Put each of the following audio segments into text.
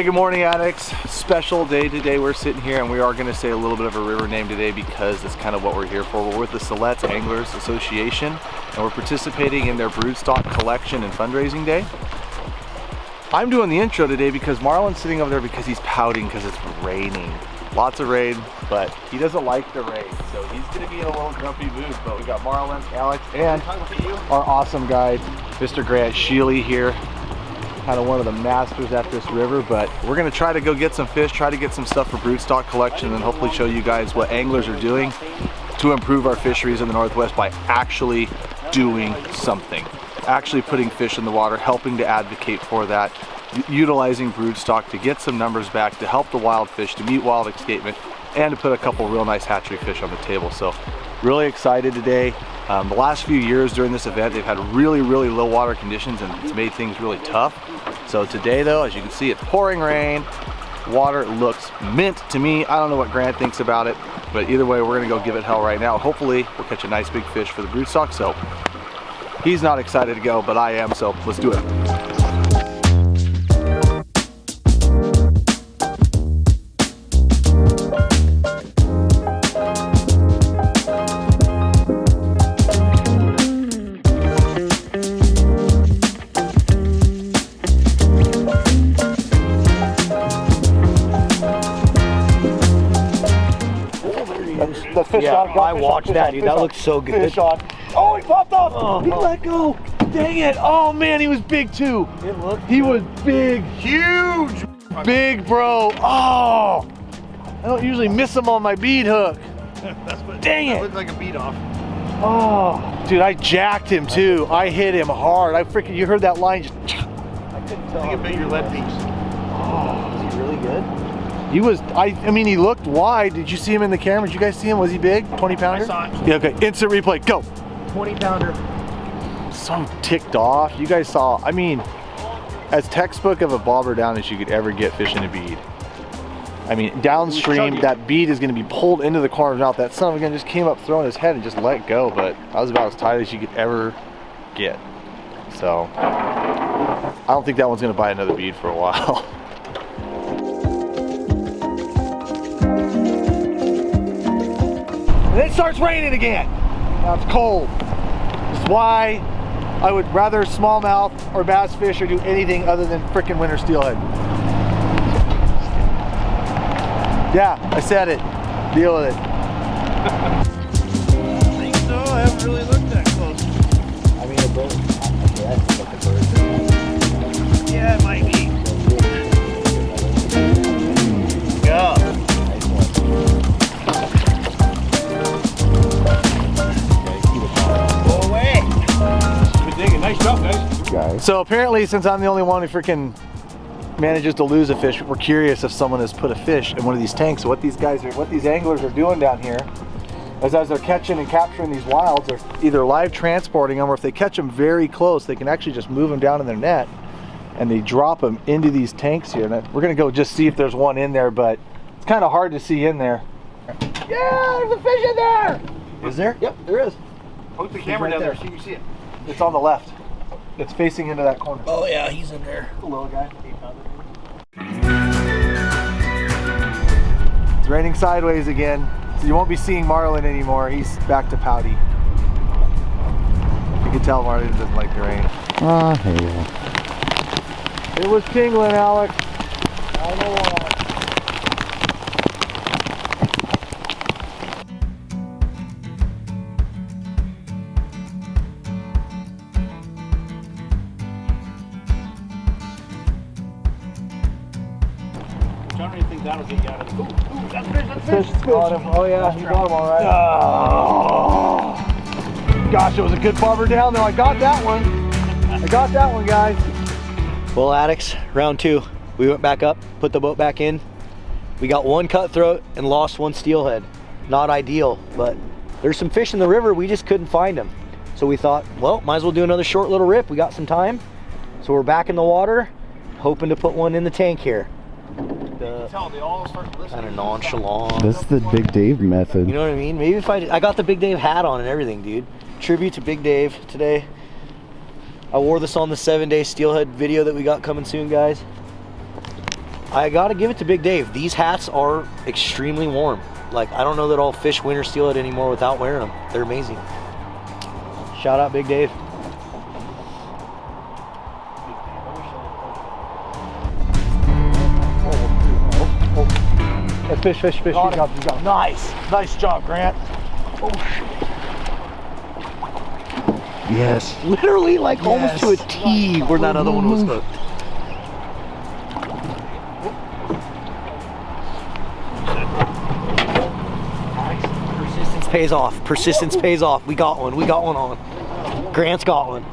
Hey, good morning addicts. Special day today. We're sitting here and we are gonna say a little bit of a river name today because that's kind of what we're here for. We're with the Siletz Anglers Association and we're participating in their broodstock collection and fundraising day. I'm doing the intro today because Marlon's sitting over there because he's pouting because it's raining. Lots of rain, but he doesn't like the rain. So he's gonna be in a little grumpy mood. But we got Marlon, Alex, and our awesome guide, Mr. Grant Sheely here kind of one of the masters at this river, but we're gonna try to go get some fish, try to get some stuff for broodstock collection, and hopefully show you guys what anglers are doing to improve our fisheries in the Northwest by actually doing something. Actually putting fish in the water, helping to advocate for that, utilizing broodstock to get some numbers back, to help the wild fish, to meet wild escapement, and to put a couple real nice hatchery fish on the table. So really excited today. Um, the last few years during this event, they've had really, really low water conditions and it's made things really tough. So today though, as you can see, it's pouring rain. Water looks mint to me. I don't know what Grant thinks about it, but either way, we're gonna go give it hell right now. Hopefully we'll catch a nice big fish for the broodstock. So he's not excited to go, but I am, so let's do it. Yeah, on. I watched that, dude. That looks so good. Oh, he popped off. Oh, he oh. let go. Dang it. Oh, man, he was big, too. It looked He was big. Huge. Big, bro. Oh. I don't usually miss them on my bead hook. That's what, Dang it. looked like a bead off. Oh, dude, I jacked him, too. I hit him hard. I freaking, you heard that line just... I couldn't tell. I think it bit your lead piece. Oh, He was, I, I mean, he looked wide. Did you see him in the camera? Did you guys see him? Was he big? 20 pounder? I saw him. Yeah, okay. Instant replay. Go. 20 pounder. So ticked off. You guys saw, I mean, as textbook of a bobber down as you could ever get fishing a bead. I mean, downstream, that bead is going to be pulled into the corner of his mouth. That son of a gun just came up throwing his head and just let go, but I was about as tight as you could ever get. So, I don't think that one's going to bite another bead for a while. And it starts raining again. Now it's cold. That's why I would rather smallmouth or bass fish or do anything other than freaking winter steelhead. Yeah, I said it. Deal with it. I think so. I haven't really looked that close. I mean, a boat. Guys. So apparently, since I'm the only one who freaking manages to lose a fish, we're curious if someone has put a fish in one of these tanks. So what these guys are, what these anglers are doing down here is as they're catching and capturing these wilds, they're either live transporting them or if they catch them very close, they can actually just move them down in their net and they drop them into these tanks here. And we're gonna go just see if there's one in there, but it's kind of hard to see in there. Yeah, there's a fish in there! Is there? Yep, there is. Put the camera right down there. there so you can see it. It's on the left. It's facing into that corner. Oh yeah, he's in there. The little guy. It's raining sideways again. So you won't be seeing Marlon anymore. He's back to pouty. You can tell Marlon doesn't like the rain. Ah, uh, It was tingling, Alex. Yeah, you got him all right. Oh. Gosh, it was a good bobber down there. I got that one. I got that one, guys. Well, addicts, round two. We went back up, put the boat back in. We got one cutthroat and lost one steelhead. Not ideal, but there's some fish in the river. We just couldn't find them. So we thought, well, might as well do another short little rip. We got some time. So we're back in the water, hoping to put one in the tank here kind of nonchalant. That's the Big Dave method. You know what I mean? Maybe if I, I got the Big Dave hat on and everything, dude. Tribute to Big Dave today. I wore this on the seven day steelhead video that we got coming soon, guys. I gotta give it to Big Dave. These hats are extremely warm. Like, I don't know that I'll fish winter steelhead anymore without wearing them. They're amazing. Shout out Big Dave. Hey, fish, fish, fish. Got Good job, good job. Nice. Nice job, Grant. Oh, yes. Literally, like almost to a Yes. T where that other one was hooked. Persistence pays off. Persistence pays off. We got one. We got one on. Grant's got one.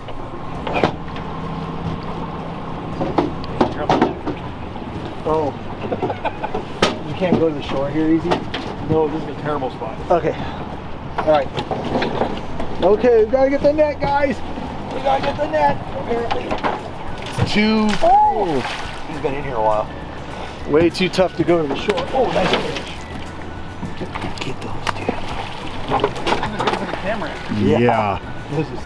Oh. Go to the shore here easy? No, this is a terrible spot. Okay. All right. Okay, we gotta get the net, guys. We gotta get the net. Apparently. Two. Oh, He's been in here a while. way too tough to go to the shore. Oh, nice fish. Get those, dude. Yeah. This is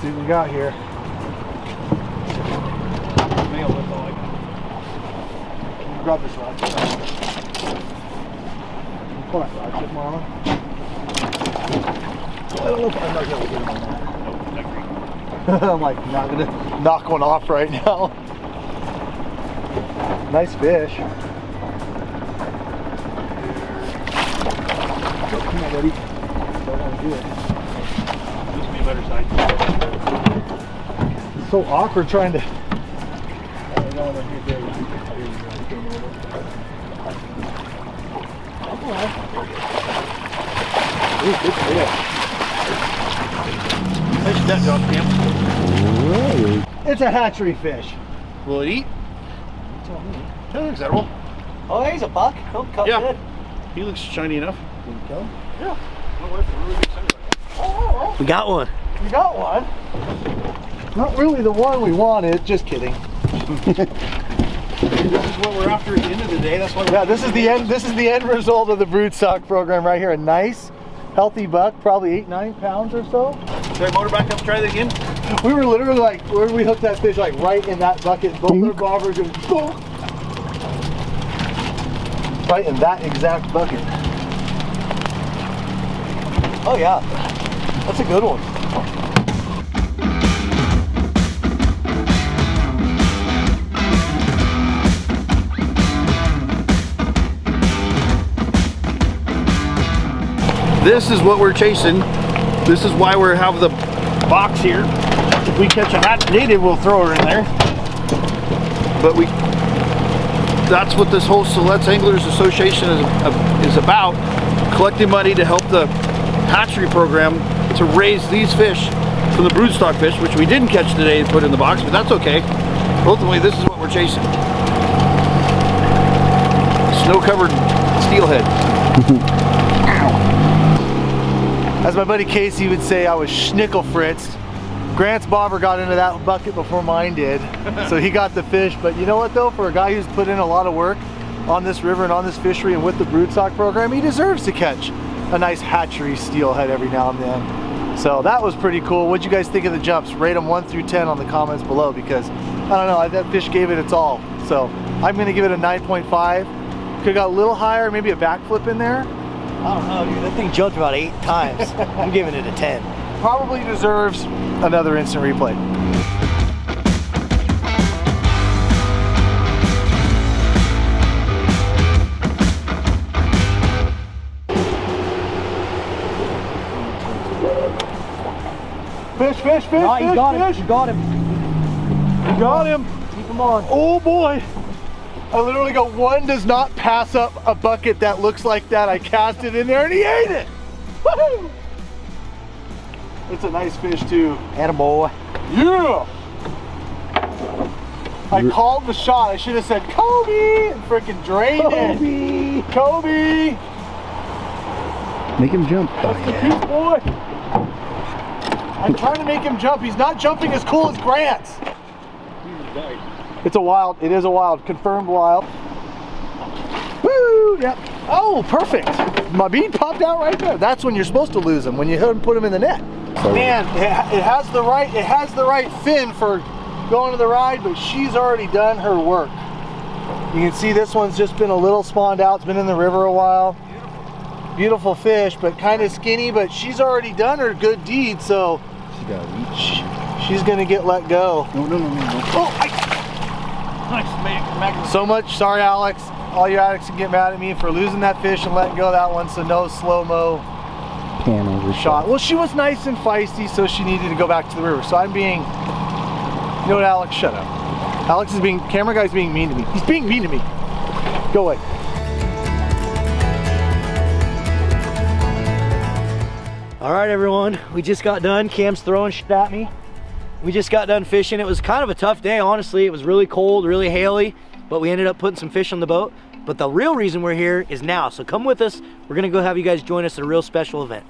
see what we got here. Grab this rod. Come on, rod tip, Mama. I don't know if I'm not gonna get him on that. I'm like not gonna knock one off right now. Nice fish. Oh, come on, buddy. Don't want to do it. This would be a better side. It's so awkward trying to. Oh, no, no, here, there you go. There you go. Come on. Ooh, good fish. Nice net job, Cam. It's a hatchery fish. Will it eat? Yeah, looks edible. Oh, he's a buck. He'll cut Yeah. good. He looks shiny enough. There you go. Yeah. My wife is really excited about We got one. We got one. Not really the one we wanted. Just kidding. This is what we're after at the end of the day. That's why. Yeah, this is the end. This is the end result of the brood stock program right here. A nice, healthy buck, probably eight, nine pounds or so. Should I motor back up? Try that again. We were literally like, where we hooked that fish, like right in that bucket. Both their bobbers just boom. Right in that exact bucket. Oh, yeah. That's a good one. This is what we're chasing. This is why we have the box here. If we catch a hat native, we'll throw her in there. But we, that's what this whole Siletz Anglers Association is, uh, is about. Collecting money to help the hatchery program to raise these fish from the broodstock fish, which we didn't catch today and put in the box, but that's okay. Ultimately, this is what we're chasing. Snow-covered steelhead. As my buddy Casey would say, I was schnickel fritzed. Grant's bobber got into that bucket before mine did, so he got the fish. But you know what though, for a guy who's put in a lot of work on this river and on this fishery and with the broodstock program, he deserves to catch a nice hatchery steelhead every now and then. So that was pretty cool. What'd you guys think of the jumps? Rate them 1 through 10 on the comments below because, I don't know, that fish gave it its all. So I'm gonna give it a 9.5. Could've got a little higher, maybe a backflip in there. I don't know, dude. That thing jumped about eight times. I'm giving it a 10. probably deserves another instant replay. Fish, fish, fish, Oh, fish, you got him. You got him. You got him. Keep him on. Oh boy. I literally go, one does not pass up a bucket that looks like that. I cast it in there and he ate it. Woohoo! It's a nice fish too. Attaboy. Yeah! I called the shot. I should have said Kobe and freaking drained it. Kobe! Kobe! Make him jump. That's the cute boy. I'm trying to make him jump. He's not jumping as cool as Grant's. It's a wild. It is a wild. Confirmed wild. Woo! Yep. Oh, perfect. my bead popped out right there. That's when you're supposed to lose them, when you put them in the net. Man, it, it has the right, it has the right fin for going to the ride, but she's already done her work. You can see this one's just been a little spawned out. It's been in the river a while. Beautiful fish, but kind of skinny, but she's already done her good deed, so She got she, she's gonna get let go. No, no, no, no, no. Oh, I, so much, sorry Alex. All you addicts can get mad at me for losing that fish and letting go of that one, so no slow-mo Pan over shot. Well, she was nice and feisty, so she needed to go back to the river. So I'm being, you know what, Alex, shut up. Alex is being, camera guy's being mean to me. He's being mean to me. Go away. All right, everyone, we just got done. Cam's throwing shit at me. We just got done fishing. It was kind of a tough day, honestly. It was really cold, really haily, but we ended up putting some fish on the boat. But the real reason we're here is now. So come with us. We're gonna go have you guys join us at a real special event.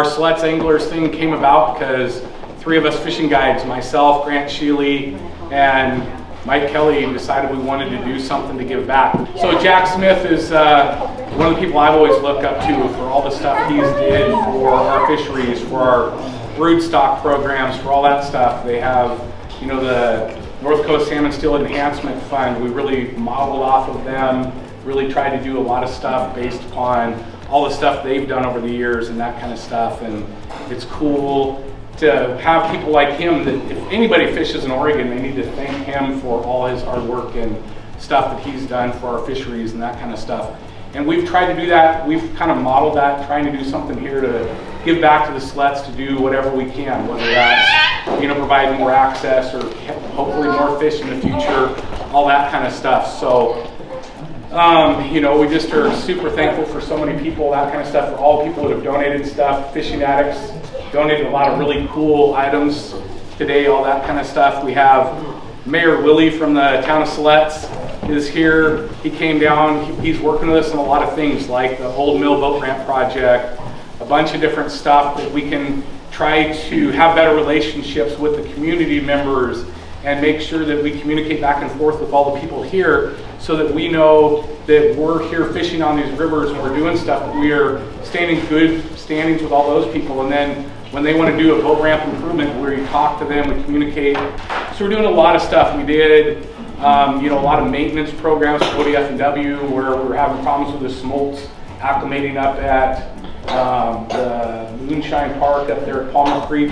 Our Siletz Anglers thing came about because three of us fishing guides, myself, Grant Sheely, and Mike Kelly, decided we wanted to do something to give back. So Jack Smith is uh, one of the people I've always looked up to for all the stuff he's did for our fisheries, for our broodstock programs, for all that stuff. They have, you know, the North Coast Salmon Steel Enhancement Fund. We really modeled off of them, really tried to do a lot of stuff based upon all the stuff they've done over the years and that kind of stuff. And it's cool to have people like him that if anybody fishes in Oregon, they need to thank him for all his hard work and stuff that he's done for our fisheries and that kind of stuff. And we've tried to do that. We've kind of modeled that, trying to do something here to give back to the Siletz to do whatever we can, whether that's you know provide more access or hopefully more fish in the future, all that kind of stuff. So um, you know, we just are super thankful for so many people, that kind of stuff, for all people that have donated stuff. Fishing Addicts donated a lot of really cool items today, all that kind of stuff. We have Mayor Willie from the town of Siletz is here. He came down, he's working with us on a lot of things like the Old Mill Boat Ramp Project, a bunch of different stuff that we can try to have better relationships with the community members and make sure that we communicate back and forth with all the people here so that we know that we're here fishing on these rivers and we're doing stuff, we are standing good standings with all those people. And then when they want to do a boat ramp improvement, we talk to them, we communicate. So we're doing a lot of stuff. We did, um, you know, a lot of maintenance programs for ODF and W where we're having problems with the smolts acclimating up at um, the Moonshine Park up there at Palmer Creek,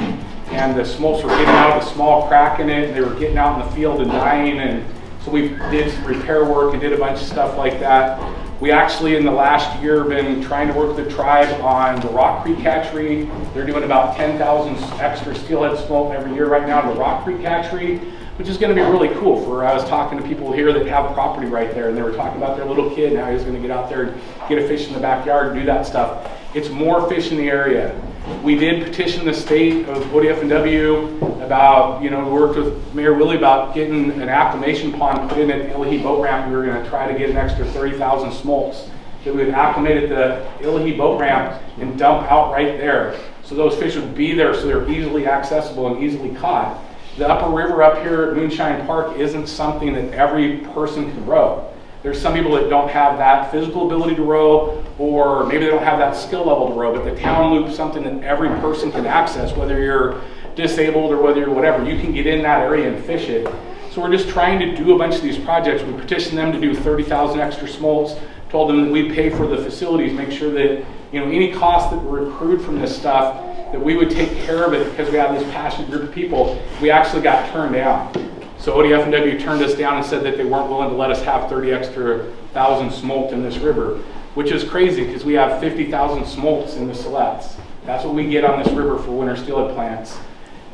and the smolts were getting out the small crack in it. and They were getting out in the field and dying, and so we did some repair work and did a bunch of stuff like that. We actually, in the last year, been trying to work with the tribe on the Rock Creek hatchery. They're doing about 10,000 extra steelhead smolt every year right now to the Rock Creek hatchery, which is going to be really cool. For I was talking to people here that have property right there, and they were talking about their little kid and how he's going to get out there and get a fish in the backyard and do that stuff. It's more fish in the area. We did petition the state of ODF&W about, you know, we worked with Mayor Willie about getting an acclimation pond put in at Illahee Boat Ramp. We were going to try to get an extra 30,000 smolts that we would acclimate at the Illahee boat ramp and dump out right there. So those fish would be there so they're easily accessible and easily caught. The upper river up here at Moonshine Park isn't something that every person can row. There's some people that don't have that physical ability to row, or maybe they don't have that skill level to row, but the town loop is something that every person can access, whether you're disabled or whether you're whatever. You can get in that area and fish it. So we're just trying to do a bunch of these projects. We petitioned them to do 30,000 extra smolts, told them that we'd pay for the facilities, make sure that you know any costs that were accrued from this stuff, that we would take care of it because we have this passionate group of people. We actually got turned down. So ODF&W turned us down and said that they weren't willing to let us have 30 extra thousand smolt in this river, which is crazy because we have 50,000 smolts in the Siletz. That's what we get on this river for winter steelhead plants.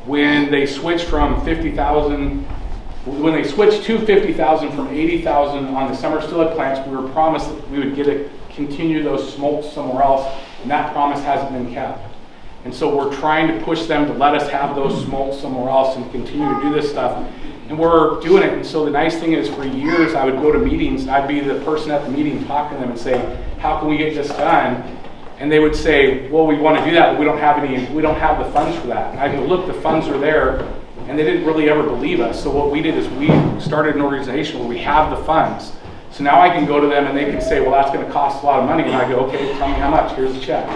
When they switched from 50,000, when they switched to 50,000 from 80,000 on the summer steelhead plants, we were promised that we would get to continue those smolts somewhere else, and that promise hasn't been kept. And so we're trying to push them to let us have those smolts somewhere else and continue to do this stuff. And we're doing it. And so the nice thing is for years I would go to meetings I'd be the person at the meeting talking to them and say, how can we get this done? And they would say, well, we want to do that, but we don't have any, we don't have the funds for that. And I go, look, the funds are there. And they didn't really ever believe us. So what we did is we started an organization where we have the funds. So now I can go to them and they can say, well, that's going to cost a lot of money. And I go, okay, tell me how much. Here's the check.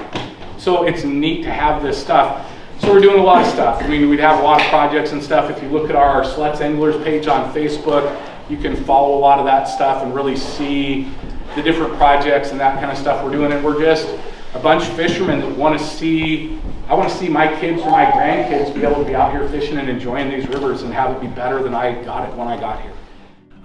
So it's neat to have this stuff. So we're doing a lot of stuff. I mean, we'd have a lot of projects and stuff. If you look at our Siletz Anglers page on Facebook, you can follow a lot of that stuff and really see the different projects and that kind of stuff we're doing. And we're just a bunch of fishermen that want to see, I want to see my kids or my grandkids be able to be out here fishing and enjoying these rivers and have it be better than I got it when I got here.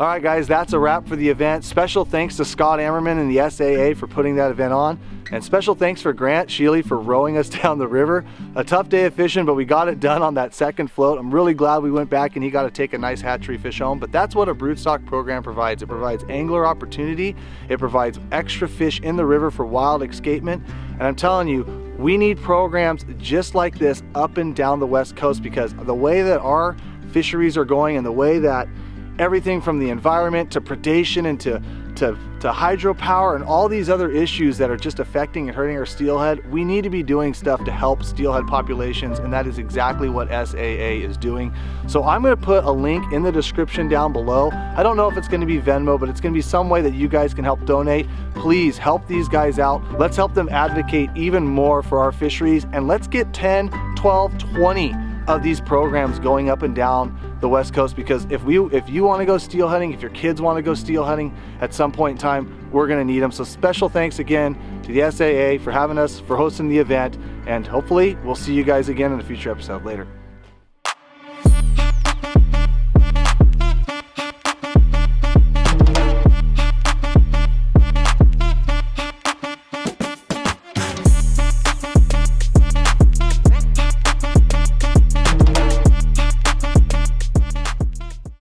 All right, guys, that's a wrap for the event. Special thanks to Scott Ammerman and the SAA for putting that event on. And special thanks for Grant Sheely for rowing us down the river. A tough day of fishing, but we got it done on that second float. I'm really glad we went back and he got to take a nice hatchery fish home. But that's what a broodstock program provides. It provides angler opportunity. It provides extra fish in the river for wild escapement. And I'm telling you, we need programs just like this up and down the West Coast because the way that our fisheries are going and the way that everything from the environment to predation and to, to, to hydropower and all these other issues that are just affecting and hurting our steelhead, we need to be doing stuff to help steelhead populations and that is exactly what SAA is doing. So I'm gonna put a link in the description down below. I don't know if it's gonna be Venmo, but it's gonna be some way that you guys can help donate. Please help these guys out. Let's help them advocate even more for our fisheries and let's get 10, 12, 20 of these programs going up and down the west coast because if we if you want to go steel hunting, if your kids want to go steel hunting at some point in time we're going to need them so special thanks again to the SAA for having us for hosting the event and hopefully we'll see you guys again in a future episode. Later